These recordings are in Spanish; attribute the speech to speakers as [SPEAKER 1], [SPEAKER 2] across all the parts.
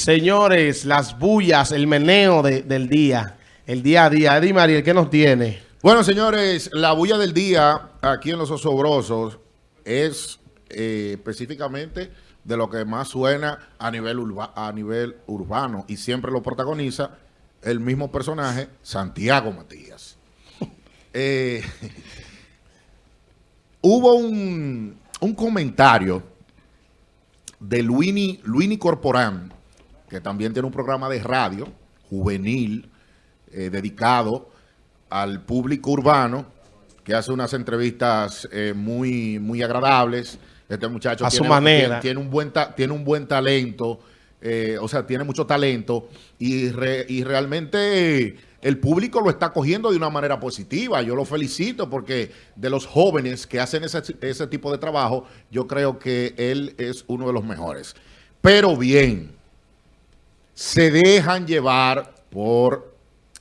[SPEAKER 1] Señores, las bullas, el meneo de- del día, el día a día. Eddie Mariel, ¿qué nos tiene?
[SPEAKER 2] Bueno, señores, la bulla del día aquí en Los Osobrosos es eh, específicamente de lo que más suena a nivel, a nivel urbano y siempre lo protagoniza el mismo personaje, Santiago Matías. Eh, hubo un, un comentario de Luini, Luini Corporán, que también tiene un programa de radio juvenil eh, dedicado al público urbano, que hace unas entrevistas eh, muy, muy agradables. Este muchacho
[SPEAKER 1] A su
[SPEAKER 2] tiene,
[SPEAKER 1] manera.
[SPEAKER 2] tiene- tiene un buen, ta- tiene un buen talento, eh, o sea, tiene mucho talento y, re- y realmente el público lo está cogiendo de una manera positiva. Yo lo felicito porque de los jóvenes que hacen ese, ese tipo de trabajo, yo creo que él es uno de los mejores. Pero bien, se dejan llevar por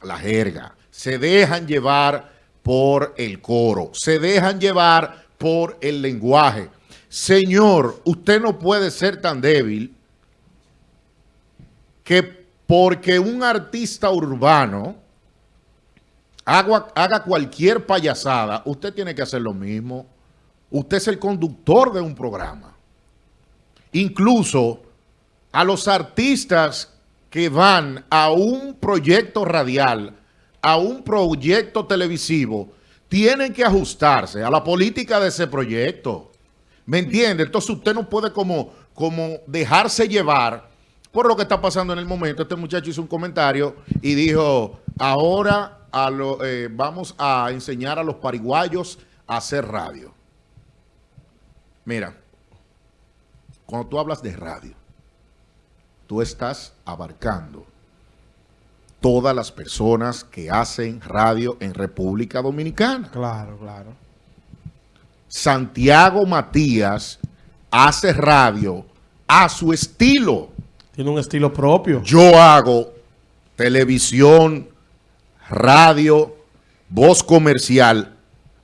[SPEAKER 2] la jerga, se dejan llevar por el coro, se dejan llevar por el lenguaje. Señor, usted no puede ser tan débil que porque un artista urbano haga, haga cualquier payasada, usted tiene que hacer lo mismo. Usted es el conductor de un programa. Incluso a los artistas que van a un proyecto radial, a un proyecto televisivo, tienen que ajustarse a la política de ese proyecto. ¿Me entiende? Entonces usted no puede como, como dejarse llevar por lo que está pasando en el momento. Este muchacho hizo un comentario y dijo, ahora eh, vamos a enseñar a los pariguayos a hacer radio. Mira, cuando tú hablas de radio, tú estás abarcando todas las personas que hacen radio en República Dominicana.
[SPEAKER 1] Claro, claro.
[SPEAKER 2] Santiago Matías hace radio a su estilo.
[SPEAKER 1] Tiene un estilo propio.
[SPEAKER 2] Yo hago televisión, radio, voz comercial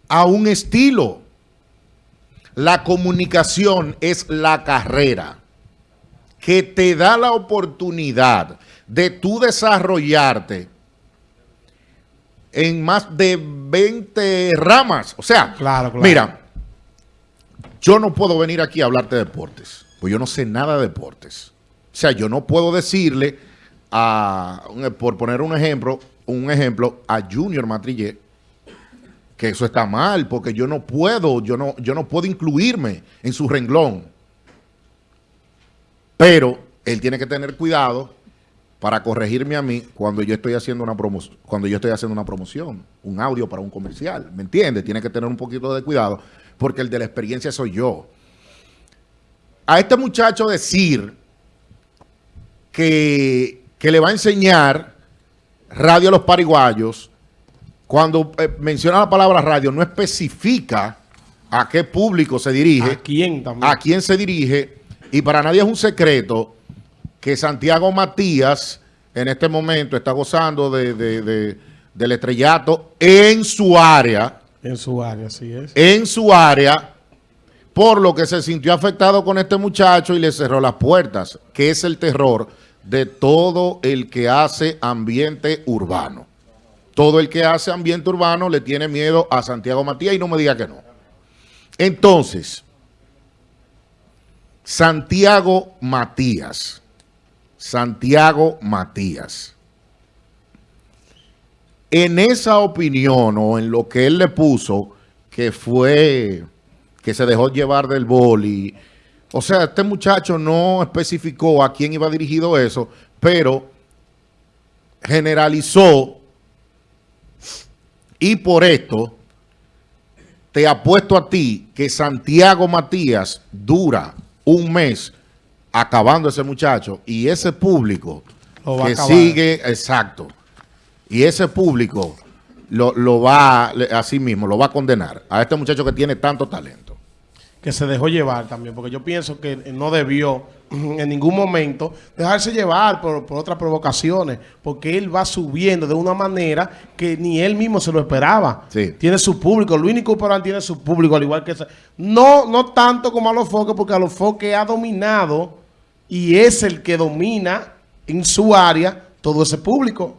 [SPEAKER 2] a un estilo. La comunicación es la carrera que te da la oportunidad de tú desarrollarte en más de 20 ramas. O sea,
[SPEAKER 1] Claro, claro.
[SPEAKER 2] mira, yo no puedo venir aquí a hablarte de deportes, pues yo no sé nada de deportes. O sea, yo no puedo decirle a, por poner un ejemplo, un ejemplo, a Junior Matrillé, que eso está mal, porque yo no puedo, yo no, yo no puedo incluirme en su renglón. Pero él tiene que tener cuidado para corregirme a mí cuando yo estoy haciendo una promoción, cuando yo estoy haciendo una promoción, un audio para un comercial, ¿me entiende? Tiene que tener un poquito de cuidado porque el de la experiencia soy yo. A este muchacho decir que, que le va a enseñar radio a los pariguayos, cuando eh, menciona la palabra radio, no especifica a qué público se dirige
[SPEAKER 1] ¿A quién también?
[SPEAKER 2] a quién se dirige y para nadie es un secreto que Santiago Matías en este momento está gozando de, de- de- del estrellato en su área,
[SPEAKER 1] En su área, así es.
[SPEAKER 2] en su área, por lo que se sintió afectado con este muchacho y le cerró las puertas, que es el terror de todo el que hace ambiente urbano. Todo el que hace ambiente urbano le tiene miedo a Santiago Matías y no me diga que no. Entonces, Santiago Matías. Santiago Matías. En esa opinión o en lo que él le puso, que fue que se dejó llevar del boli. O sea, este muchacho no especificó a quién iba dirigido eso, pero generalizó y por esto te apuesto a ti que Santiago Matías dura un mes acabando ese muchacho y ese público
[SPEAKER 1] Lo va a
[SPEAKER 2] que sigue, exacto, y ese público lo, lo va, así mismo, lo va a condenar a este muchacho que tiene tanto talento.
[SPEAKER 1] Que se dejó llevar también, porque yo pienso que no debió en ningún momento dejarse llevar por, por otras provocaciones, porque él va subiendo de una manera que ni él mismo se lo esperaba.
[SPEAKER 2] Sí.
[SPEAKER 1] Tiene su público, Luis Corporal tiene su público, al igual que ese. No, no tanto como a los foques, porque a los foques ha dominado y es el que domina en su área todo ese público.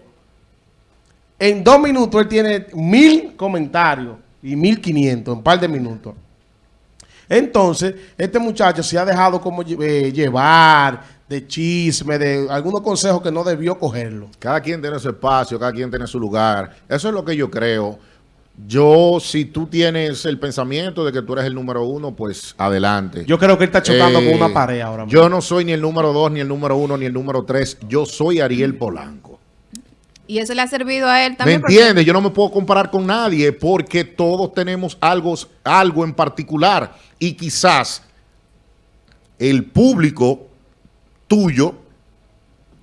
[SPEAKER 1] En dos minutos él tiene mil comentarios y mil quinientos en un par de minutos. Entonces, este muchacho se ha dejado como eh, llevar de chisme, de algunos consejos que no debió cogerlo.
[SPEAKER 2] Cada quien tiene su espacio, cada quien tiene su lugar. Eso es lo que yo creo. Yo, si tú tienes el pensamiento de que tú eres el número uno, pues adelante.
[SPEAKER 1] Yo creo que él está chocando con una
[SPEAKER 2] Eh,
[SPEAKER 1] pared ahora mismo.
[SPEAKER 2] Yo no soy ni el número dos, ni el número uno, ni el número tres. Yo soy Ariel Polanco.
[SPEAKER 3] Y eso le ha servido a él
[SPEAKER 2] ¿Me
[SPEAKER 3] también. porque-
[SPEAKER 2] entiendes? Yo no me puedo comparar con nadie porque todos tenemos algo, algo en particular. Y quizás el público tuyo,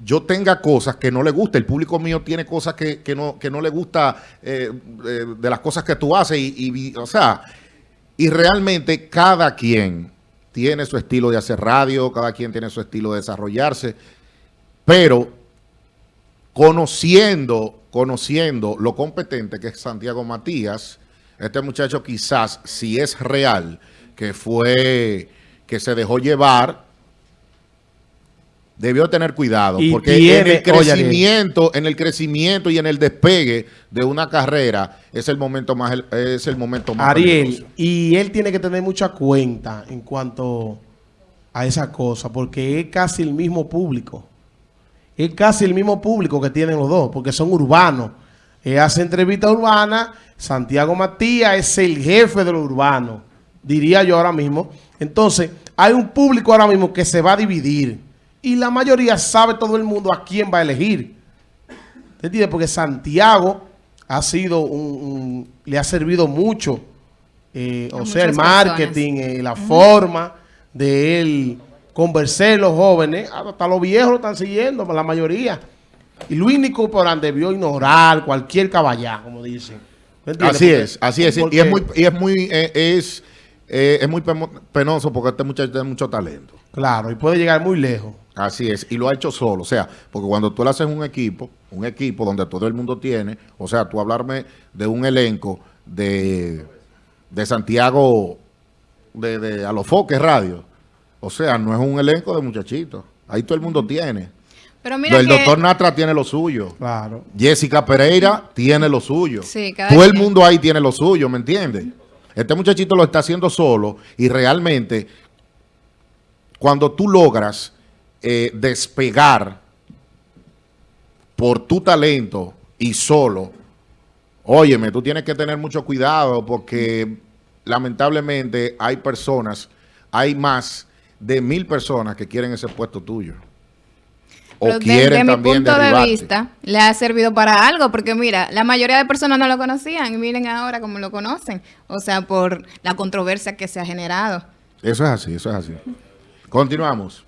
[SPEAKER 2] yo tenga cosas que no le gusta. El público mío tiene cosas que, que no, que no le gusta eh, eh, de las cosas que tú haces. Y, y- o sea, y realmente cada quien tiene su estilo de hacer radio, cada quien tiene su estilo de desarrollarse. Pero conociendo, conociendo lo competente que es Santiago Matías, este muchacho quizás, si es real, que fue, que se dejó llevar, debió tener cuidado,
[SPEAKER 1] Y
[SPEAKER 2] porque
[SPEAKER 1] tiene-
[SPEAKER 2] en el
[SPEAKER 1] oye,
[SPEAKER 2] crecimiento, en el crecimiento y en el despegue de una carrera, es el momento más, es el momento más
[SPEAKER 1] Ariel,
[SPEAKER 2] peligroso.
[SPEAKER 1] y él tiene que tener mucha cuenta en cuanto a esa cosa, porque es casi el mismo público. Es casi el mismo público que tienen los dos, porque son urbanos. Él hace entrevista urbana, Santiago Matías es el jefe de lo urbano, diría yo ahora mismo. Entonces, hay un público ahora mismo que se va a dividir. Y la mayoría sabe todo el mundo a quién va a elegir. ¿Te entiendes? Porque Santiago ha sido un, un- le ha servido mucho, eh, o sea, el marketing, eh, la forma de él conversar los jóvenes, hasta los viejos lo están siguiendo, la mayoría. Y Luis Nico Porán debió ignorar cualquier caballá, como dicen.
[SPEAKER 2] Así es, así es. Y es muy, y es muy, eh, es, eh, es muy penoso porque este muchacho tiene mucho talento.
[SPEAKER 1] Claro, y puede llegar muy lejos.
[SPEAKER 2] Así es, y lo ha hecho solo. O sea, porque cuando tú le haces un equipo, un equipo donde todo el mundo tiene, o sea, tú hablarme de un elenco de, de Santiago, de, de Alofoque Radio. O sea, no es un elenco de muchachitos. Ahí todo el mundo tiene.
[SPEAKER 3] Pero mira
[SPEAKER 2] el
[SPEAKER 3] que...
[SPEAKER 2] doctor Natra tiene lo suyo.
[SPEAKER 1] Claro.
[SPEAKER 2] Jessica Pereira tiene lo suyo.
[SPEAKER 3] Sí, cada
[SPEAKER 2] Todo el mundo ahí tiene lo suyo, ¿me entiendes? Este muchachito lo está haciendo solo y realmente cuando tú logras eh, despegar por tu talento y solo, óyeme, tú tienes que tener mucho cuidado porque lamentablemente hay personas, hay más de mil personas que quieren ese puesto tuyo. O
[SPEAKER 3] Pero
[SPEAKER 2] quieren
[SPEAKER 3] desde
[SPEAKER 2] también mi
[SPEAKER 3] punto de vista, le ha servido para algo, porque mira, la mayoría de personas no lo conocían y miren ahora cómo lo conocen, o sea, por la controversia que se ha generado.
[SPEAKER 2] Eso es así, eso es así. Continuamos.